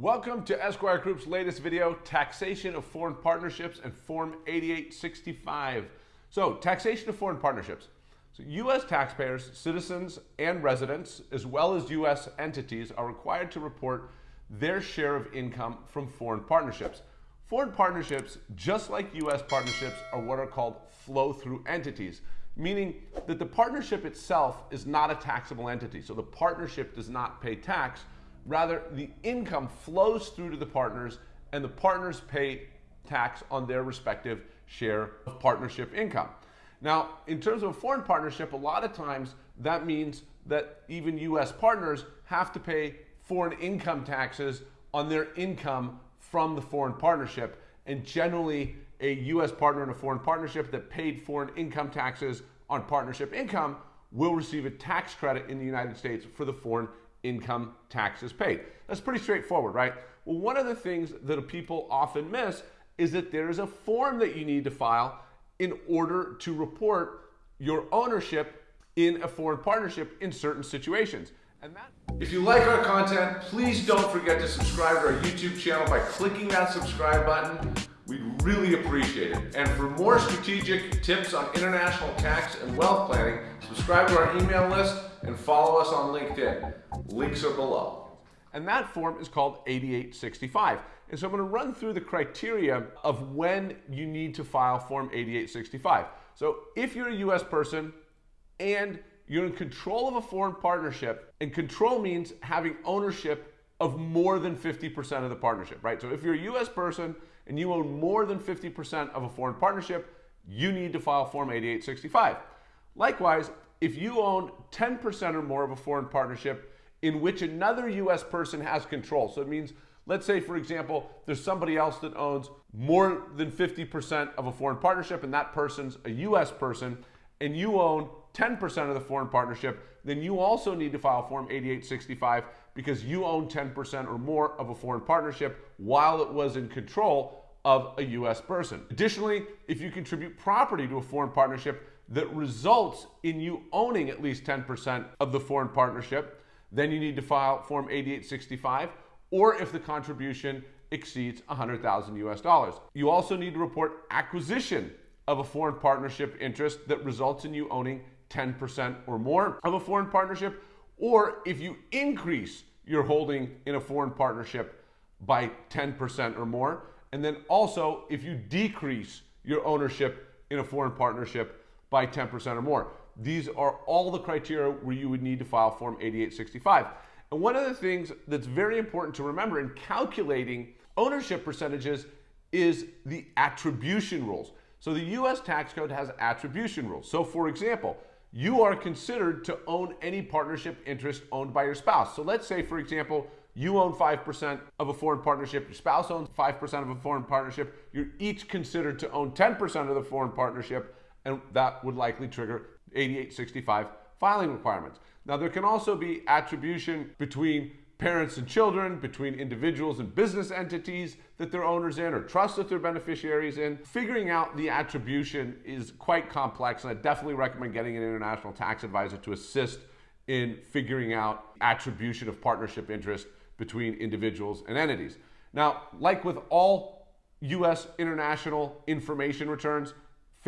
Welcome to Esquire Group's latest video, Taxation of Foreign Partnerships and Form 8865. So, taxation of foreign partnerships. So, U.S. taxpayers, citizens, and residents, as well as U.S. entities, are required to report their share of income from foreign partnerships. Foreign partnerships, just like U.S. partnerships, are what are called flow-through entities, meaning that the partnership itself is not a taxable entity. So the partnership does not pay tax, Rather, the income flows through to the partners and the partners pay tax on their respective share of partnership income. Now, in terms of a foreign partnership, a lot of times that means that even US partners have to pay foreign income taxes on their income from the foreign partnership. And generally, a US partner in a foreign partnership that paid foreign income taxes on partnership income will receive a tax credit in the United States for the foreign income taxes paid. That's pretty straightforward, right? Well, one of the things that people often miss is that there's a form that you need to file in order to report your ownership in a foreign partnership in certain situations. And that if you like our content, please don't forget to subscribe to our YouTube channel by clicking that subscribe button. We'd really appreciate it. And for more strategic tips on international tax and wealth planning, subscribe to our email list and follow us on LinkedIn. Links are below. And that form is called 8865. And so I'm going to run through the criteria of when you need to file Form 8865. So if you're a US person and you're in control of a foreign partnership, and control means having ownership of more than 50% of the partnership, right? So if you're a US person and you own more than 50% of a foreign partnership, you need to file Form 8865. Likewise, if you own 10% or more of a foreign partnership in which another US person has control, so it means, let's say, for example, there's somebody else that owns more than 50% of a foreign partnership and that person's a US person, and you own 10% of the foreign partnership, then you also need to file Form 8865 because you own 10% or more of a foreign partnership while it was in control of a US person. Additionally, if you contribute property to a foreign partnership that results in you owning at least 10% of the foreign partnership, then you need to file Form 8865 or if the contribution exceeds 100,000 US dollars. You also need to report acquisition of a foreign partnership interest that results in you owning 10% or more of a foreign partnership, or if you increase your holding in a foreign partnership by 10% or more, and then also if you decrease your ownership in a foreign partnership by 10% or more. These are all the criteria where you would need to file Form 8865. And one of the things that's very important to remember in calculating ownership percentages is the attribution rules. So the US tax code has attribution rules. So for example, you are considered to own any partnership interest owned by your spouse. So let's say, for example, you own 5% of a foreign partnership, your spouse owns 5% of a foreign partnership, you're each considered to own 10% of the foreign partnership, and that would likely trigger 8865 filing requirements. Now, there can also be attribution between parents and children, between individuals and business entities that they're owners in or trusts that they're beneficiaries in. Figuring out the attribution is quite complex, and I definitely recommend getting an international tax advisor to assist in figuring out attribution of partnership interest between individuals and entities. Now, like with all US international information returns,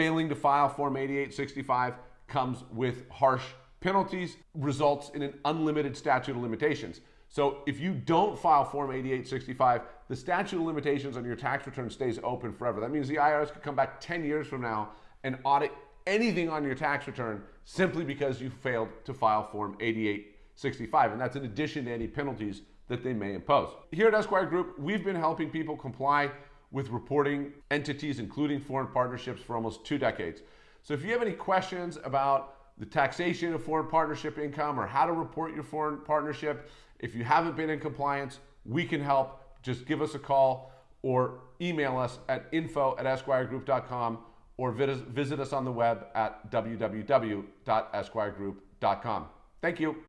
failing to file Form 8865 comes with harsh penalties, results in an unlimited statute of limitations. So if you don't file Form 8865, the statute of limitations on your tax return stays open forever. That means the IRS could come back 10 years from now and audit anything on your tax return simply because you failed to file Form 8865. And that's in addition to any penalties that they may impose. Here at Esquire Group, we've been helping people comply with reporting entities, including foreign partnerships, for almost two decades. So if you have any questions about the taxation of foreign partnership income or how to report your foreign partnership, if you haven't been in compliance, we can help. Just give us a call or email us at info at esquiregroup.com or visit us on the web at www.esquiregroup.com. Thank you.